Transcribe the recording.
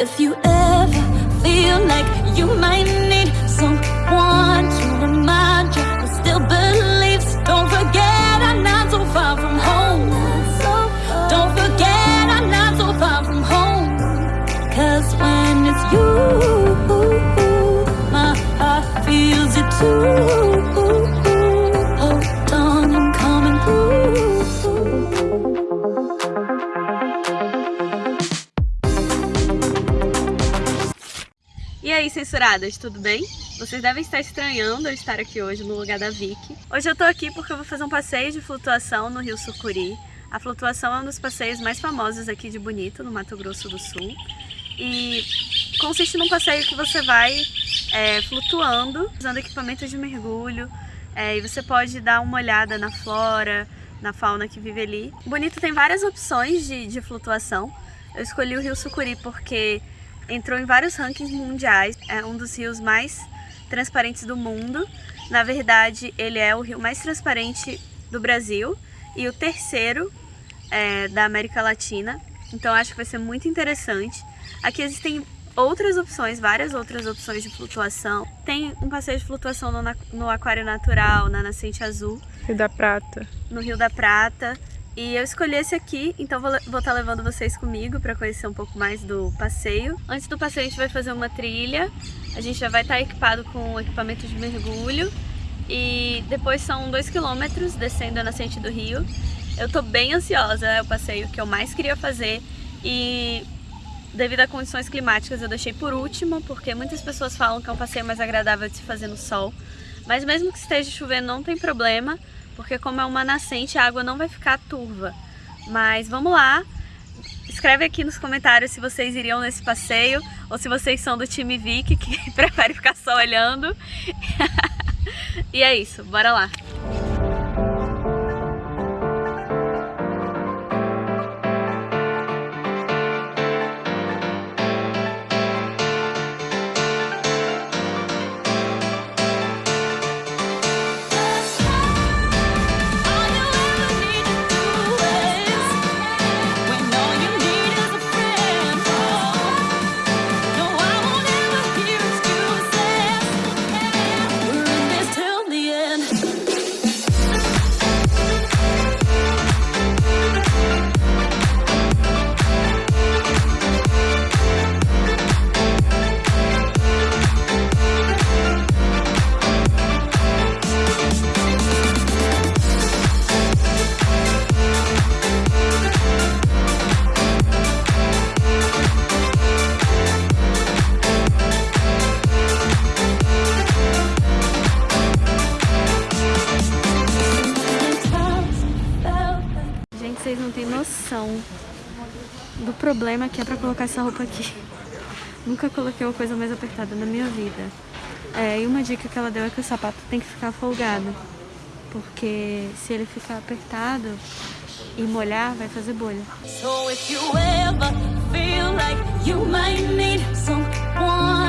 If you ever feel like you might need someone to remind you but still believes, don't forget I'm not so far from home. Don't forget I'm not so far from home. Cause when it's you, my heart feels it too. E aí, censuradas, tudo bem? Vocês devem estar estranhando eu estar aqui hoje no lugar da Vicky. Hoje eu tô aqui porque eu vou fazer um passeio de flutuação no Rio Sucuri. A flutuação é um dos passeios mais famosos aqui de Bonito, no Mato Grosso do Sul. E consiste num passeio que você vai é, flutuando, usando equipamentos de mergulho. é, e você pode dar uma olhada na flora, na fauna que vive ali. Bonito tem várias opções de, de flutuação. Eu escolhi o Rio Sucuri porque entrou em vários rankings mundiais. É um dos rios mais transparentes do mundo. Na verdade, ele é o rio mais transparente do Brasil e o terceiro é, da América Latina. Então acho que vai ser muito interessante. Aqui existem outras opções, várias outras opções de flutuação. Tem um passeio de flutuação no, no Aquário Natural, na Nascente Azul, Rio da Prata. no Rio da Prata. E eu escolhi esse aqui, então vou estar levando vocês comigo para conhecer um pouco mais do passeio. Antes do passeio a gente vai fazer uma trilha, a gente já vai estar equipado com equipamento de mergulho e depois são dois quilômetros descendo a nascente do rio. Eu tô bem ansiosa, é o passeio que eu mais queria fazer e devido a condições climáticas eu deixei por último, porque muitas pessoas falam que é um passeio mais agradável de se fazer no sol. Mas mesmo que esteja chovendo não tem problema, porque como é uma nascente a água não vai ficar turva. Mas vamos lá, escreve aqui nos comentários se vocês iriam nesse passeio ou se vocês são do time Vic que prefere ficar só olhando. e é isso, bora lá! Vocês não têm noção do problema que é pra colocar essa roupa aqui. Nunca coloquei uma coisa mais apertada na minha vida. É, e uma dica que ela deu é que o sapato tem que ficar folgado. Porque se ele ficar apertado e molhar, vai fazer bolha. So if you ever feel like you might need someone